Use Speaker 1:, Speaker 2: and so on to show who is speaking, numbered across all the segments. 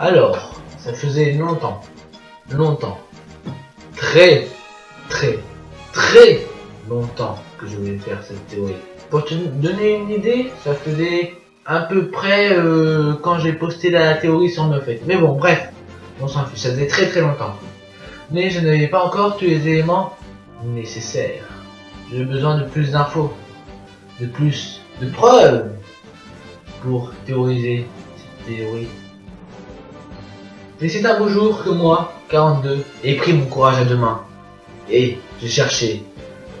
Speaker 1: Alors, ça faisait longtemps, longtemps, très, très, très longtemps que je voulais faire cette théorie. Pour te donner une idée, ça faisait à peu près euh, quand j'ai posté la théorie sur fait. Mais bon, bref, on s'en ça faisait très très longtemps. Mais je n'avais pas encore tous les éléments nécessaires. J'ai besoin de plus d'infos, de plus de preuves pour théoriser cette théorie. Et c'est un beau jour que moi, 42, ai pris mon courage à deux mains. Et j'ai cherché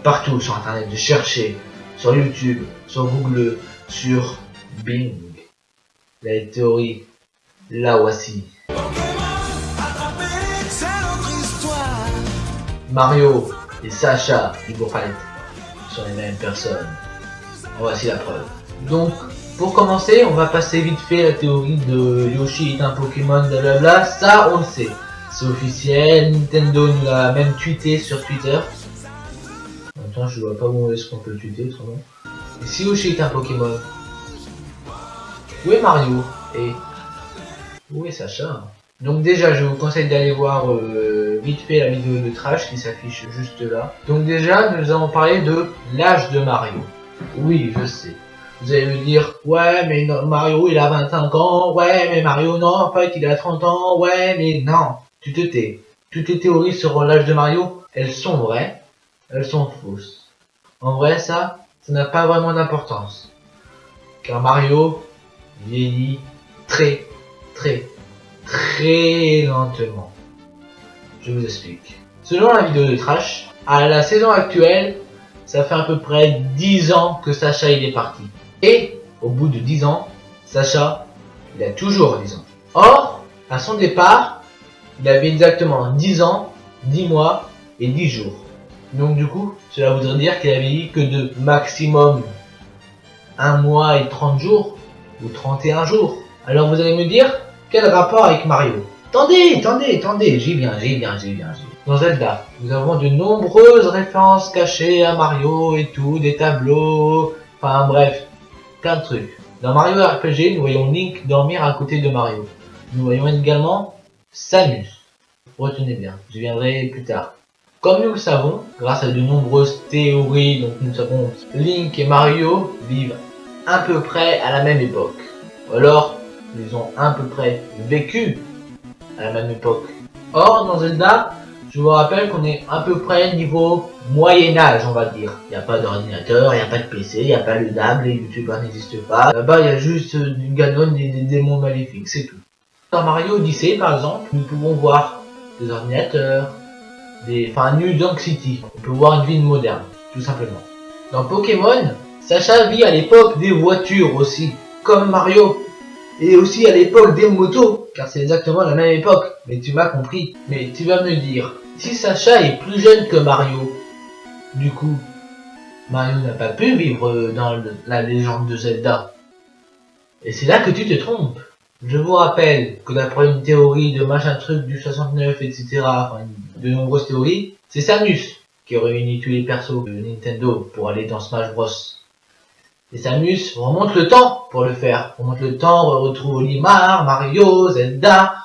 Speaker 1: partout sur internet, j'ai cherché sur YouTube, sur Google, sur Bing. La théorie, la voici. Mario et Sacha du Palette sont les mêmes personnes. Voici la preuve. Donc, pour commencer, on va passer vite fait la théorie de Yoshi est un Pokémon, blablabla. Ça, on le sait. C'est officiel. Nintendo nous l'a même tweeté sur Twitter. Attends, je vois pas où est-ce qu'on peut tweeter autrement. Et si Yoshi est un Pokémon, où est Mario? Et où est Sacha? Donc déjà, je vous conseille d'aller voir euh, vite fait la vidéo de Trash qui s'affiche juste là. Donc déjà, nous allons parler de l'âge de Mario. Oui, je sais. Vous allez me dire, ouais, mais Mario, il a 25 ans, ouais, mais Mario, non, en fait, il a 30 ans, ouais, mais non, tu te tais. Toutes les théories sur l'âge de Mario, elles sont vraies, elles sont fausses. En vrai, ça, ça n'a pas vraiment d'importance. Car Mario vieillit très, très, très lentement. Je vous explique. Selon la vidéo de Trash, à la saison actuelle, ça fait à peu près 10 ans que Sacha il est parti. Et, au bout de 10 ans, Sacha, il a toujours 10 ans. Or, à son départ, il avait exactement 10 ans, 10 mois et 10 jours. Donc du coup, cela voudrait dire qu'il avait eu que de maximum 1 mois et 30 jours, ou 31 jours. Alors vous allez me dire, quel rapport avec Mario? Attendez, attendez, attendez, j'y viens, j'y viens, j'y viens, viens. Dans Zelda, nous avons de nombreuses références cachées à Mario et tout, des tableaux, enfin bref, plein de trucs. Dans Mario RPG, nous voyons Link dormir à côté de Mario. Nous voyons également Samus. Retenez bien, je viendrai plus tard. Comme nous le savons, grâce à de nombreuses théories, donc nous savons Link et Mario vivent à peu près à la même époque. Ou alors, ils ont à peu près vécu à la même époque. Or, dans Zelda, je vous rappelle qu'on est à peu près niveau Moyen-Âge, on va dire. Il n'y a pas d'ordinateur, il n'y a pas de PC, il n'y a pas de DAB, les youtubeurs n'existent pas. Là-bas, il y a juste du Ganon et des démons maléfiques, c'est tout. Dans Mario Odyssey, par exemple, nous pouvons voir des ordinateurs, des... enfin, New Donk City. On peut voir une ville moderne, tout simplement. Dans Pokémon, Sacha vit à l'époque des voitures aussi, comme Mario. Et aussi à l'époque des motos, car c'est exactement la même époque. Mais tu m'as compris. Mais tu vas me dire, si Sacha est plus jeune que Mario, du coup, Mario n'a pas pu vivre dans la légende de Zelda. Et c'est là que tu te trompes. Je vous rappelle que d'après une théorie de machin truc du 69, etc., enfin, de nombreuses théories, c'est Samus qui réunit tous les persos de Nintendo pour aller dans Smash Bros. Et Samus remonte le temps pour le faire. Remonte le temps, on retrouve Olimar, Mario, Zelda,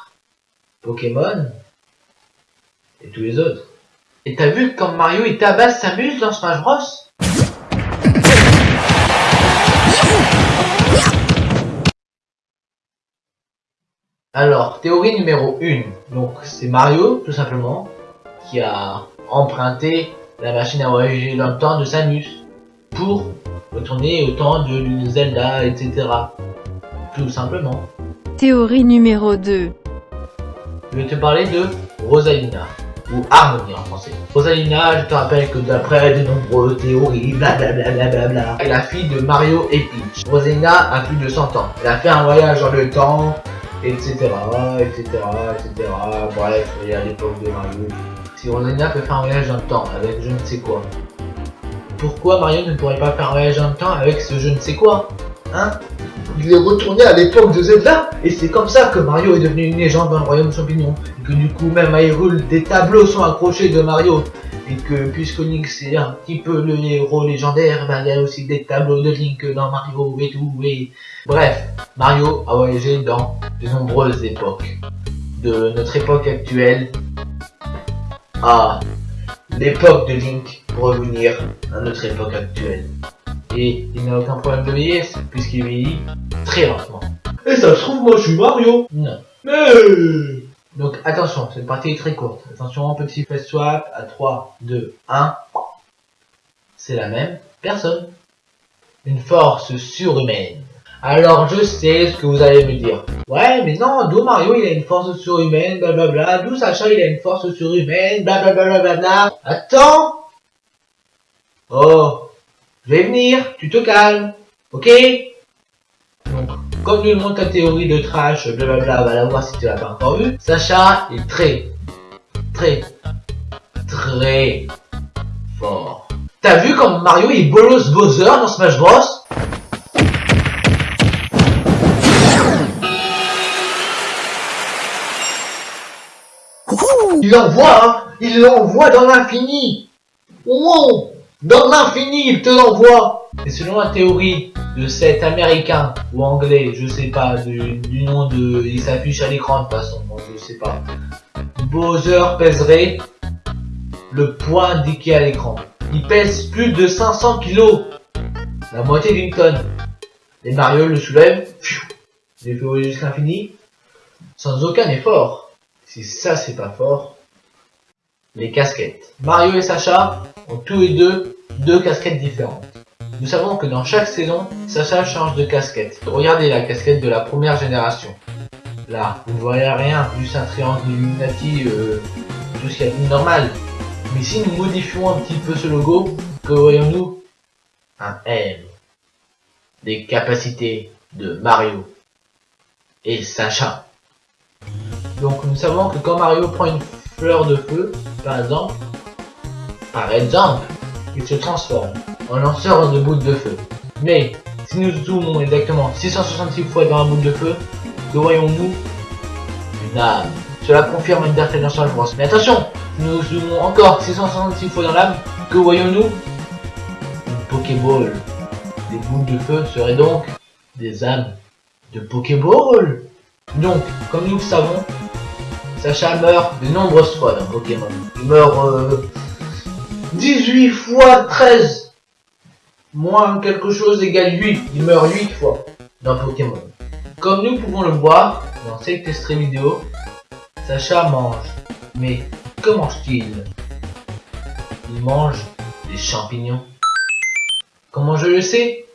Speaker 1: Pokémon, et tous les autres. Et t'as vu comme Mario il tabasse Samus dans Smash Bros? Alors, théorie numéro 1. Donc, c'est Mario, tout simplement, qui a emprunté la machine à voyager dans le temps de Samus pour retourner au temps de Zelda, etc. Tout simplement.
Speaker 2: Théorie numéro 2.
Speaker 1: Je vais te parler de Rosalina ou Harmonie en français. Rosalina, je te rappelle que d'après de nombreuses théories, blablabla, est la fille de Mario et Peach. Rosalina a plus de 100 ans. Elle a fait un voyage dans le temps, etc., etc., etc. Bref, il y a l'époque de Mario. Si Rosalina peut faire un voyage dans le temps avec je ne sais quoi, pourquoi Mario ne pourrait pas faire un voyage dans le temps avec ce je ne sais quoi Hein? Il est retourné à l'époque de Zelda, et c'est comme ça que Mario est devenu une légende dans le royaume champignon, et que du coup même à Hyrule, des tableaux sont accrochés de Mario, et que puisque Link c'est un petit peu le héros légendaire, bah, il y a aussi des tableaux de Link dans Mario et tout, et... Bref, Mario a voyagé dans de nombreuses époques. De notre époque actuelle à l'époque de Link pour revenir à notre époque actuelle. Et il n'a aucun problème de vieillesse, puisqu'il vieillit très lentement.
Speaker 3: Et ça se trouve, moi je suis Mario.
Speaker 1: Non.
Speaker 3: Mais
Speaker 1: Donc attention, cette partie est très courte. Attention, petit face swap à 3, 2, 1. C'est la même personne. Une force surhumaine. Alors je sais ce que vous allez me dire. Ouais, mais non, d'où Mario il a une force surhumaine, blablabla. D'où Sacha il a une force surhumaine, blablabla. Attends Oh, je vais venir, tu te calmes, ok? Donc, comme nous le montre ta théorie de trash, blablabla, va la voir si tu l'as pas encore vu. Sacha est très, très, très fort. T'as vu comme Mario il bolosse Bowser dans Smash Bros? Il l'envoie, hein. Il l'envoie dans l'infini. Wow Dans l'infini, il te l'envoie Et selon la théorie de cet américain, ou anglais, je sais pas, du, nom de... Il s'affiche à l'écran de toute façon, donc je sais pas. Bowser pèserait le poids indiqué à l'écran. Il pèse plus de 500 kilos La moitié d'une tonne. Et Mario le soulève, il fait jusqu'à l'infini, sans aucun effort. Si ça c'est pas fort, les casquettes. Mario et Sacha ont tous les deux deux casquettes différentes. Nous savons que dans chaque saison, Sacha change de casquette. Regardez la casquette de la première génération. Là, vous ne voyez rien, juste un triangle Illuminati, euh, tout ce qu'il y a de normal. Mais si nous modifions un petit peu ce logo, que voyons-nous? Un M. Des capacités de Mario et Sacha. Donc nous savons que quand Mario prend une fleur de feu, par exemple, par exemple, il se transforme en lanceur de boules de feu. Mais si nous zoomons exactement 666 fois dans la boule de feu, que voyons-nous Une âme. Cela confirme une Smash Bros. Mais attention, si nous zoomons encore 666 fois dans l'âme, que voyons-nous Une Pokéball. Les boules de feu seraient donc des âmes de Pokéball. Donc, comme nous le savons, Sacha meurt de nombreuses fois dans Pokémon. Il meurt euh, 18 fois 13. Moins quelque chose égale 8. Il meurt 8 fois dans Pokémon. Comme nous pouvons le voir dans cet extrait vidéo, Sacha mange. Mais que mange-t-il? Il mange des champignons. Comment je le sais?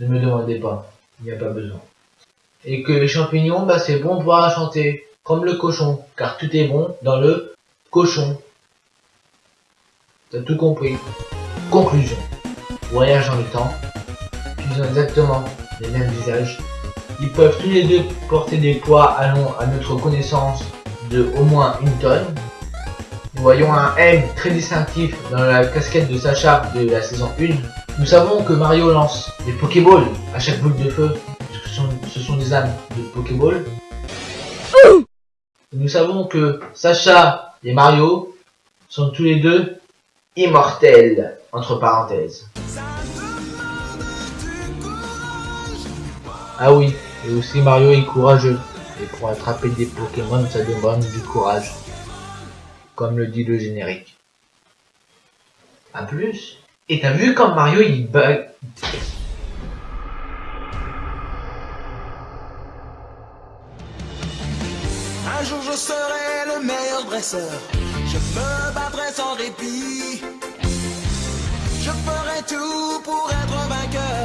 Speaker 1: Ne me demandez pas, il n'y a pas besoin. Et que les champignons, bah c'est bon pour santé, comme le cochon, car tout est bon dans le cochon. T'as tout compris. Conclusion. Voyage dans le temps. Ils ont exactement les mêmes visages. Ils peuvent tous les deux porter des poids allant à notre connaissance de au moins une tonne. Nous voyons un M très distinctif dans la casquette de Sacha de la saison 1. Nous savons que Mario lance des Pokéballs à chaque boule de feu, puisque ce sont, ce sont des âmes de Pokéball. Nous savons que Sacha et Mario sont tous les deux immortels, entre parenthèses. Ah oui, et aussi Mario est courageux. Et pour attraper des Pokémon, ça demande du courage. Comme le dit le générique. A plus. Et t'as vu quand Mario il bug...
Speaker 4: serai le meilleur dresseur. Je me battrai sans répit. Je ferai tout pour être vainqueur.